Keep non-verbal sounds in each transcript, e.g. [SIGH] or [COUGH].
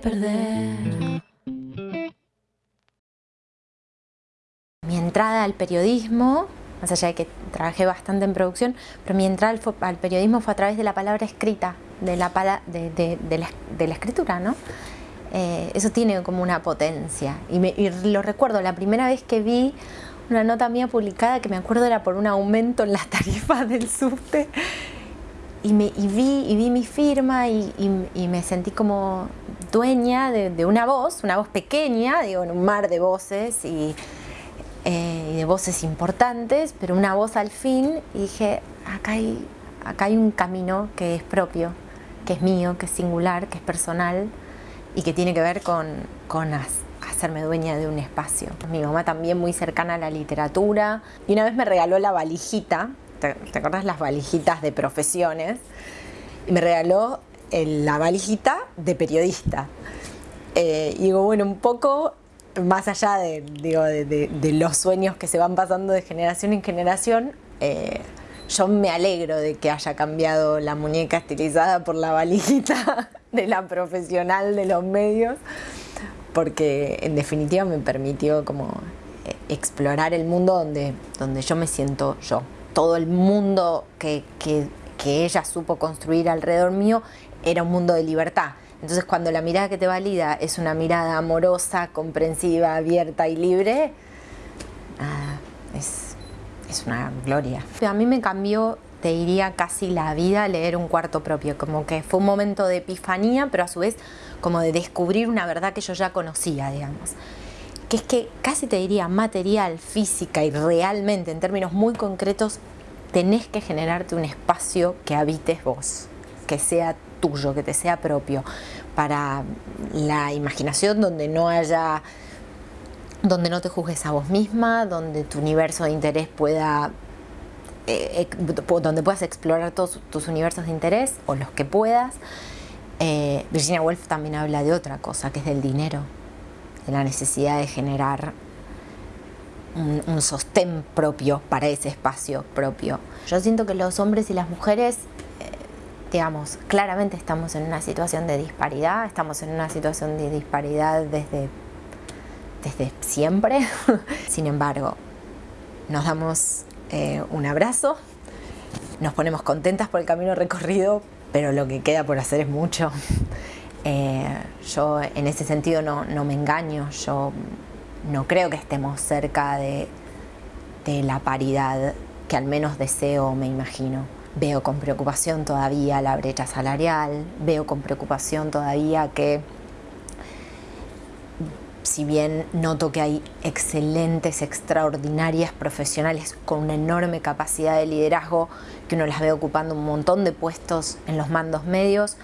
perder. Mi entrada al periodismo, más allá de que trabajé bastante en producción, pero mi entrada al, periodismo fue a través de la palabra escrita, de la, escritura, ¿no? Eh, eso tiene como una potencia. Y, y, lo recuerdo, la primera vez que vi una nota mía publicada, que me acuerdo era por un aumento en las tarifas [LAUGHS] del subte, y, me, vi, y vi mi firma y, me sentí como dueña de, una voz, una voz pequeña, digo, en un mar de voces y, eh, de voces importantes, pero una voz al fin y dije, acá hay, acá hay un camino que es propio, que es mío, que es singular, que es personal y que tiene que ver con, con hacerme dueña de un espacio. Mi mamá también muy cercana a la literatura y una vez me regaló la valijita ¿te, acuerdas las valijitas de profesiones? Y me regaló la valijita de periodista. Eh, y digo, bueno, un poco más allá de, de, los sueños que se van pasando de generación en generación, eh, yo me alegro de que haya cambiado la muñeca estilizada por la valijita [LAUGHS] de la profesional de los medios, porque en definitiva me permitió como eh, explorar el mundo donde, donde yo me siento yo todo el mundo que, ella supo construir alrededor mío era un mundo de libertad. Entonces cuando la mirada que te valida es una mirada amorosa, comprensiva, abierta y libre, es, es, una gloria. A mí me cambió, te diría, casi la vida leer un cuarto propio, como que fue un momento de epifanía, pero a su vez como de descubrir una verdad que yo ya conocía, digamos que es que casi te diría material, física y realmente en términos muy concretos tenés que generarte un espacio que habites vos, que sea tuyo, que te sea propio, para la imaginación donde no haya, donde no te juzgues a vos misma, donde tu universo de interés pueda, eh, donde puedas explorar todos tus universos de interés o los que puedas. Eh, Virginia Woolf también habla de otra cosa, que es del dinero de la necesidad de generar un, sostén propio para ese espacio propio. Yo siento que los hombres y las mujeres, eh, digamos, claramente estamos en una situación de disparidad, estamos en una situación de disparidad desde, desde siempre. [LAUGHS] Sin embargo, nos damos eh, un abrazo, nos ponemos contentas por el camino recorrido, pero lo que queda por hacer es mucho. Eh, yo en ese sentido no, me engaño, yo no creo que estemos cerca de, la paridad que al menos deseo me imagino. Veo con preocupación todavía la brecha salarial, veo con preocupación todavía que si bien noto que hay excelentes, extraordinarias profesionales con una enorme capacidad de liderazgo, que uno las ve ocupando un montón de puestos en los mandos medios,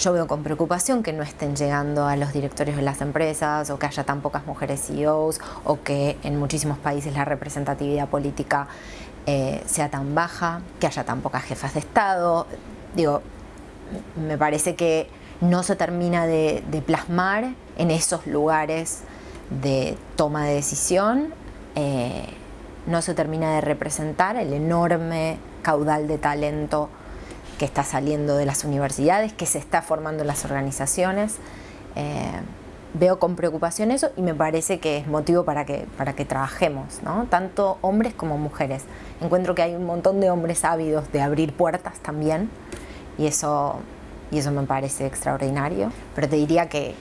yo veo con preocupación que no estén llegando a los directorios de las empresas o que haya tan pocas mujeres CEOs o que en muchísimos países la representatividad política eh, sea tan baja, que haya tan pocas jefas de Estado. Digo, me parece que no se termina de, plasmar en esos lugares de toma de decisión, eh, no se termina de representar el enorme caudal de talento que está saliendo de las universidades, que se está formando en las organizaciones. Eh, veo con preocupación eso y me parece que es motivo para que, para que trabajemos, tanto hombres como mujeres. Encuentro que hay un montón de hombres ávidos de abrir puertas también y eso, y eso me parece extraordinario, pero te diría que,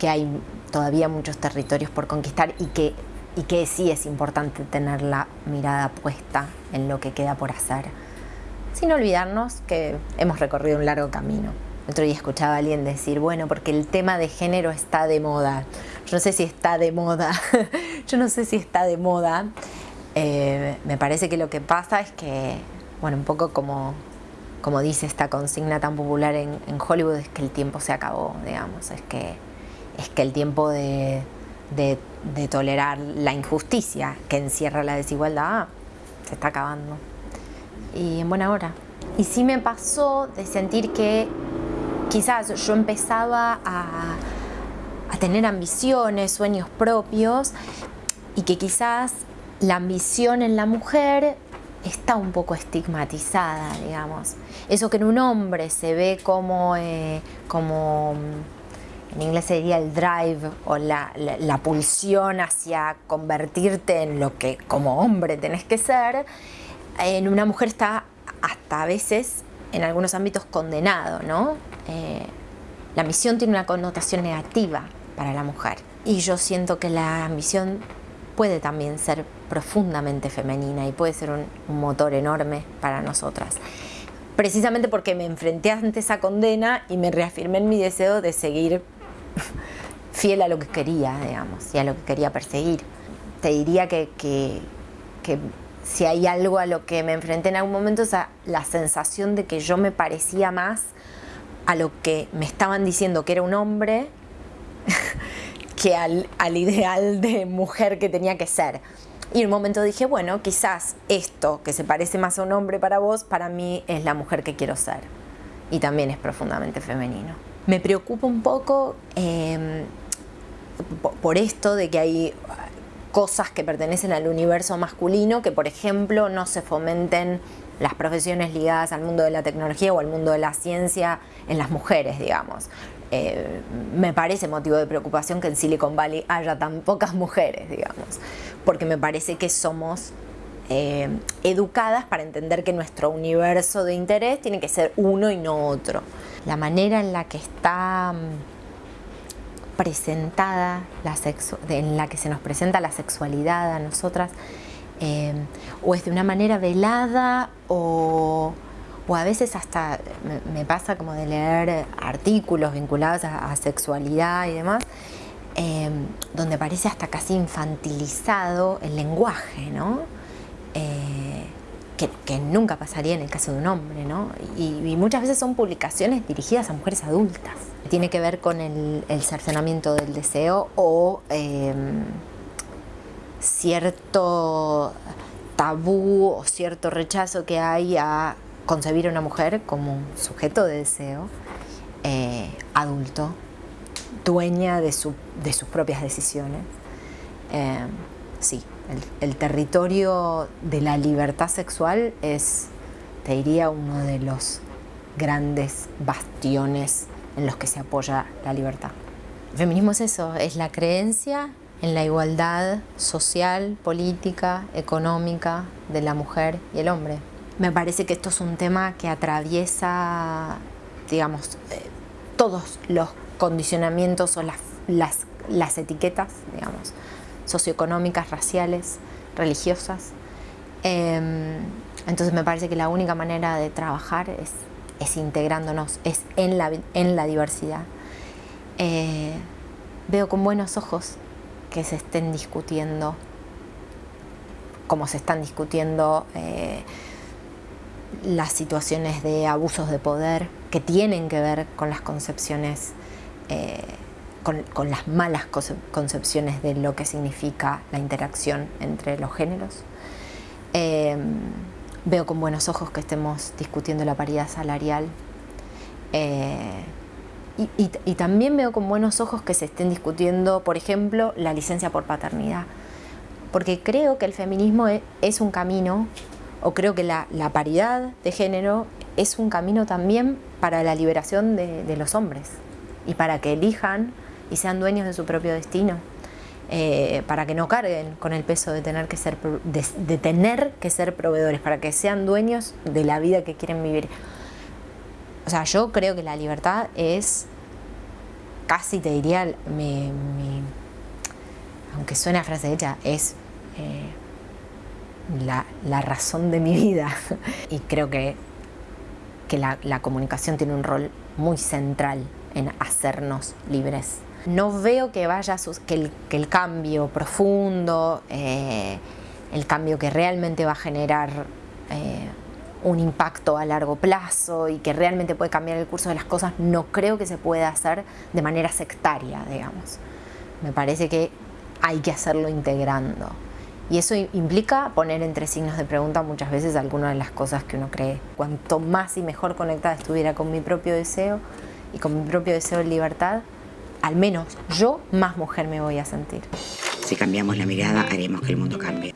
que hay todavía muchos territorios por conquistar y que, y que sí es importante tener la mirada puesta en lo que queda por hacer sin olvidarnos que hemos recorrido un largo camino. otro día escuchaba a alguien decir, bueno, porque el tema de género está de moda. Yo no sé si está de moda, [LAUGHS] yo no sé si está de moda. Eh, me parece que lo que pasa es que, bueno, un poco como, como dice esta consigna tan popular en, Hollywood, es que el tiempo se acabó, digamos, es que, es que el tiempo de, de tolerar la injusticia que encierra la desigualdad se está acabando y en buena hora. Y sí me pasó de sentir que quizás yo empezaba a, a tener ambiciones, sueños propios y que quizás la ambición en la mujer está un poco estigmatizada, digamos. Eso que en un hombre se ve como, eh, como en inglés sería el drive o la, la, pulsión hacia convertirte en lo que como hombre tenés que ser, en una mujer está hasta a veces en algunos ámbitos condenado, ¿no? Eh, la misión tiene una connotación negativa para la mujer y yo siento que la misión puede también ser profundamente femenina y puede ser un, un motor enorme para nosotras precisamente porque me enfrenté ante esa condena y me reafirmé en mi deseo de seguir [LAUGHS] fiel a lo que quería, digamos, y a lo que quería perseguir. Te diría que, que, si hay algo a lo que me enfrenté en algún momento es a la sensación de que yo me parecía más a lo que me estaban diciendo que era un hombre [LAUGHS] que al, al ideal de mujer que tenía que ser. Y en un momento dije, bueno, quizás esto que se parece más a un hombre para vos, para mí es la mujer que quiero ser. Y también es profundamente femenino. Me preocupa un poco em, por esto de que hay cosas que pertenecen al universo masculino, que por ejemplo no se fomenten las profesiones ligadas al mundo de la tecnología o al mundo de la ciencia en las mujeres, digamos. Eh, me parece motivo de preocupación que en Silicon Valley haya tan pocas mujeres, digamos, porque me parece que somos eh, educadas para entender que nuestro universo de interés tiene que ser uno y no otro. La manera en la que está mm, presentada la en la que se nos presenta la sexualidad a nosotras, eh, o es de una manera velada o o a veces hasta me, pasa como de leer artículos vinculados a, sexualidad y demás, em, donde parece hasta casi infantilizado el lenguaje, ¿no? Eh, que, nunca pasaría en el caso de un hombre, ¿no? Y, muchas veces son publicaciones dirigidas a mujeres adultas. Tiene que ver con el, cercenamiento del deseo o em, cierto tabú o cierto rechazo que hay a concebir a una mujer como un sujeto de deseo, eh, adulto, dueña de, sus propias decisiones. Eh, sí, el, territorio de la libertad sexual es, te diría, uno de los grandes bastiones en los que se apoya la libertad. El feminismo es eso, es la creencia en la igualdad social, política, económica de la mujer y el hombre. Me parece que esto es un tema que atraviesa, digamos, eh, todos los condicionamientos o las, las, etiquetas, digamos, socioeconómicas, raciales, religiosas. Em, entonces me parece que la única manera de trabajar es, es integrándonos, es en la, en la diversidad. Eh, veo con buenos ojos que se estén discutiendo, como se están discutiendo eh, las situaciones de abusos de poder que tienen que ver con las concepciones, eh, con, las malas concepciones de lo que significa la interacción entre los géneros. Eh, veo con buenos ojos que estemos discutiendo la paridad salarial eh, y, también veo con buenos ojos que se estén discutiendo, por ejemplo, la licencia por paternidad, porque creo que el feminismo e, es un camino o creo que la, paridad de género es un camino también para la liberación de, los hombres y para que elijan y sean dueños de su propio destino, eh, para que no carguen con el peso de tener, que ser, de, tener que ser proveedores, para que sean dueños de la vida que quieren vivir. O sea, yo creo que la libertad es, casi te diría, aunque suena frase hecha, es... Eh, la, razón de mi vida. [LAUGHS] y creo que, que la, comunicación tiene un rol muy central en hacernos libres. No veo que vaya que el, que el cambio profundo, eh, el cambio que realmente va a generar eh, un impacto a largo plazo y que realmente puede cambiar el curso de las cosas, no creo que se pueda hacer de manera sectaria, digamos. Me parece que hay que hacerlo integrando. Y eso implica poner entre signos de pregunta muchas veces algunas de las cosas que uno cree. Cuanto más y mejor conectada estuviera con mi propio deseo y con mi propio deseo de libertad, al menos yo más mujer me voy a sentir. Si cambiamos la mirada, haremos que el mundo cambie.